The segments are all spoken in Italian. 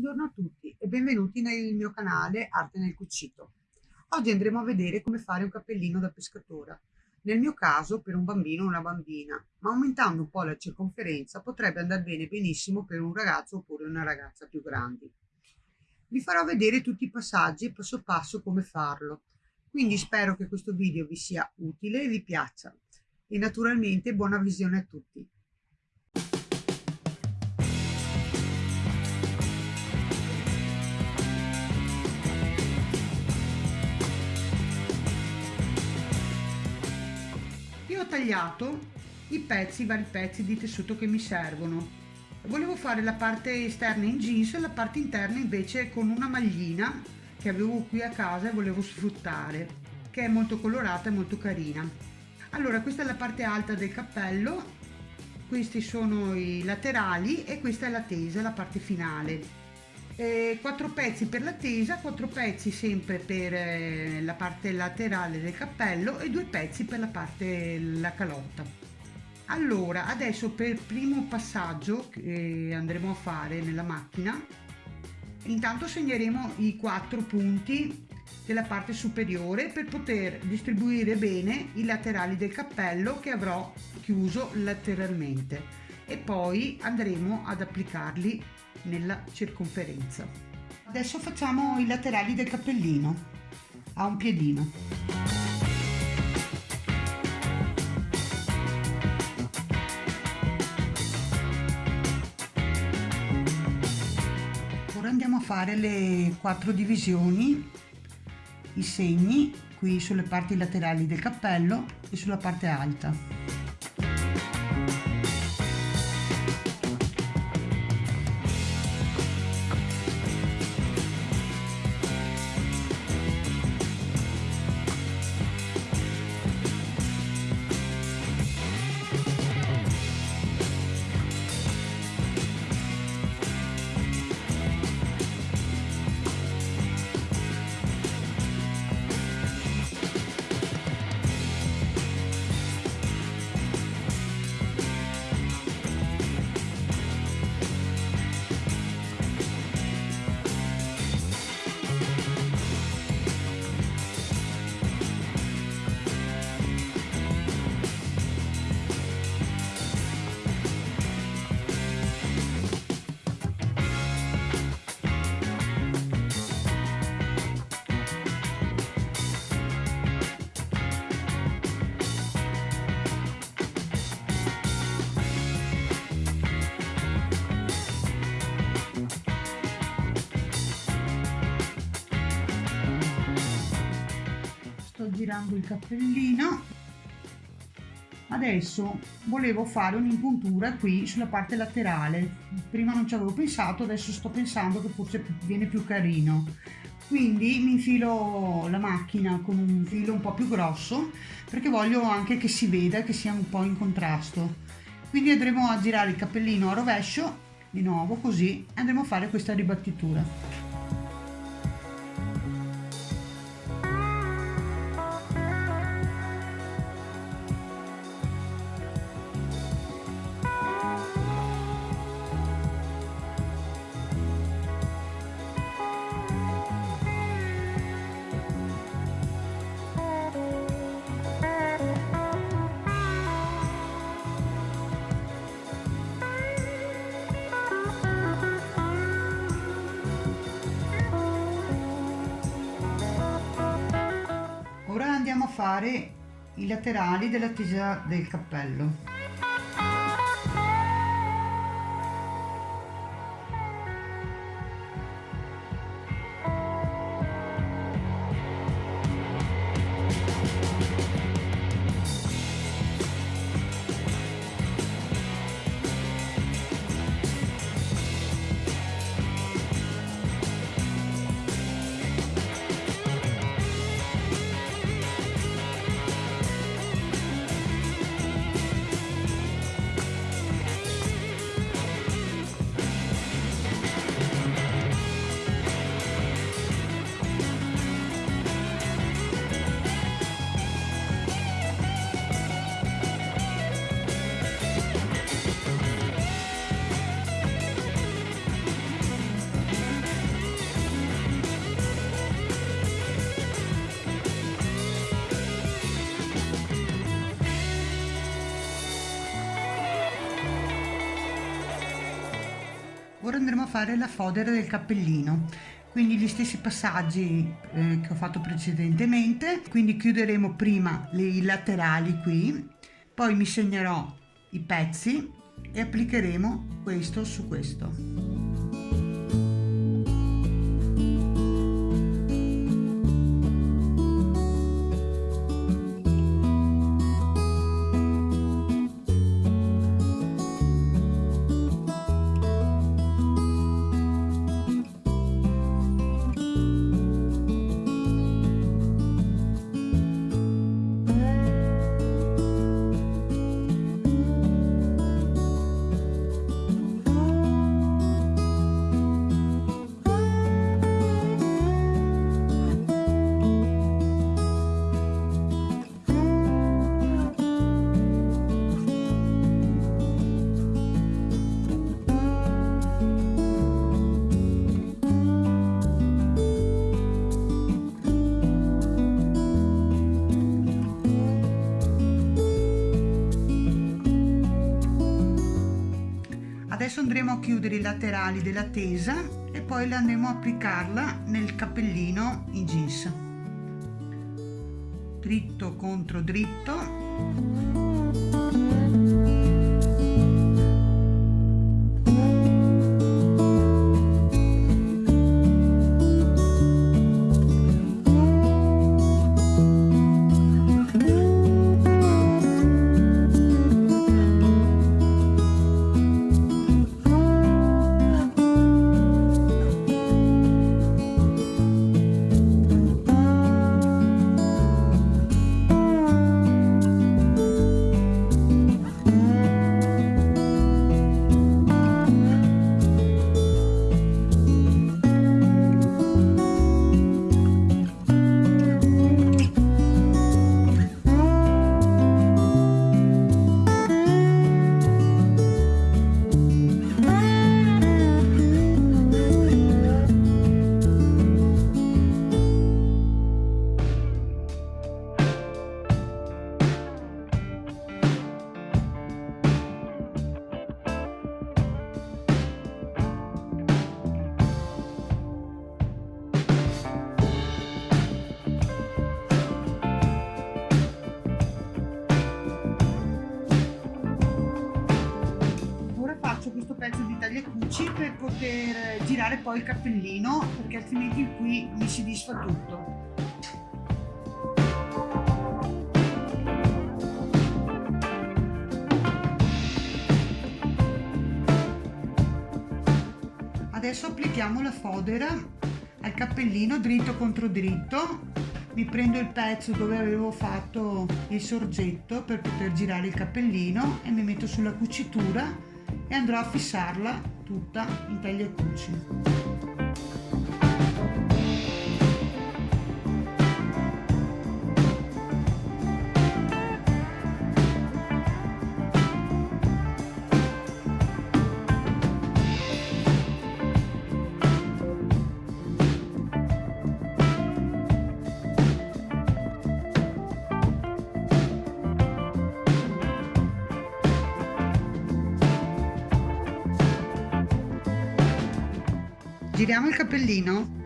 Buongiorno a tutti e benvenuti nel mio canale Arte nel Cucito. Oggi andremo a vedere come fare un cappellino da pescatore. Nel mio caso per un bambino o una bambina, ma aumentando un po' la circonferenza potrebbe andare bene benissimo per un ragazzo oppure una ragazza più grandi. Vi farò vedere tutti i passaggi passo passo come farlo, quindi spero che questo video vi sia utile e vi piaccia. E naturalmente buona visione a tutti. Tagliato i pezzi, i vari pezzi di tessuto che mi servono. Volevo fare la parte esterna in jeans e la parte interna invece con una maglina che avevo qui a casa e volevo sfruttare, che è molto colorata e molto carina. Allora, questa è la parte alta del cappello, questi sono i laterali e questa è la tesa, la parte finale. Eh, 4 pezzi per la tesa, 4 pezzi sempre per eh, la parte laterale del cappello e due pezzi per la parte la calotta. Allora, adesso per primo passaggio che andremo a fare nella macchina, intanto segneremo i quattro punti della parte superiore per poter distribuire bene i laterali del cappello che avrò chiuso lateralmente e poi andremo ad applicarli nella circonferenza. Adesso facciamo i laterali del cappellino a un piedino. Ora andiamo a fare le quattro divisioni, i segni qui sulle parti laterali del cappello e sulla parte alta. Girando il cappellino. Adesso volevo fare un'impuntura qui sulla parte laterale. Prima non ci avevo pensato adesso sto pensando che forse viene più carino. Quindi mi infilo la macchina con un filo un po' più grosso perché voglio anche che si veda che sia un po' in contrasto. Quindi andremo a girare il cappellino a rovescio di nuovo così andremo a fare questa ribattitura fare i laterali della tesa del cappello ora andremo a fare la fodera del cappellino. Quindi gli stessi passaggi eh, che ho fatto precedentemente. Quindi chiuderemo prima i laterali qui poi mi segnerò i pezzi e applicheremo questo su questo adesso andremo a chiudere i laterali della tesa e poi andremo a applicarla nel cappellino in jeans. Dritto contro dritto pezzo di tagliacucci per poter girare poi il cappellino perché altrimenti qui mi si disfa tutto. Adesso applichiamo la fodera al cappellino dritto contro dritto. Mi prendo il pezzo dove avevo fatto il sorgetto per poter girare il cappellino e mi metto sulla cucitura e andrò a fissarla tutta in taglia e cuci. Giriamo il cappellino?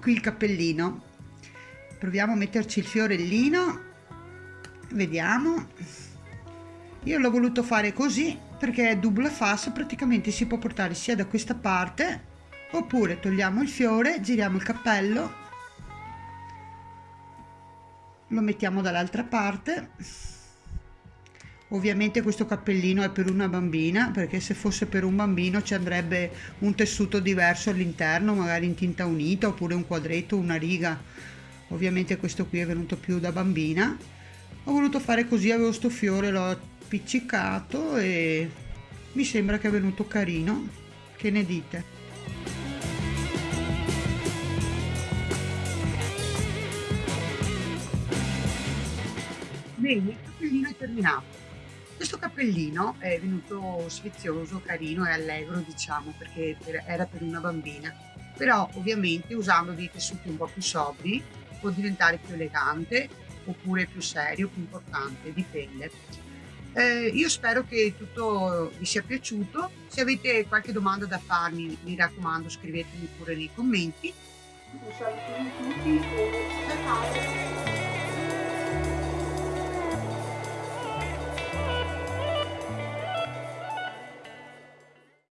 Qui il cappellino. Proviamo a metterci il fiorellino. Vediamo. Io l'ho voluto fare così perché è double face praticamente si può portare sia da questa parte oppure togliamo il fiore giriamo il cappello lo mettiamo dall'altra parte ovviamente questo cappellino è per una bambina perché se fosse per un bambino ci andrebbe un tessuto diverso all'interno magari in tinta unita oppure un quadretto una riga. Ovviamente questo qui è venuto più da bambina. Ho voluto fare così avevo sto fiore l'ho appiccicato e mi sembra che è venuto carino. Che ne dite? Bene, il cappellino è terminato. Questo cappellino è venuto sfizioso, carino e allegro, diciamo, perché era per una bambina. Però ovviamente usando dei tessuti un po' più sobri può diventare più elegante oppure più serio, più importante, dipende. Eh, io spero che tutto vi sia piaciuto. Se avete qualche domanda da farmi, mi raccomando, scrivetemi pure nei commenti. Un saluto a tutti e ciao!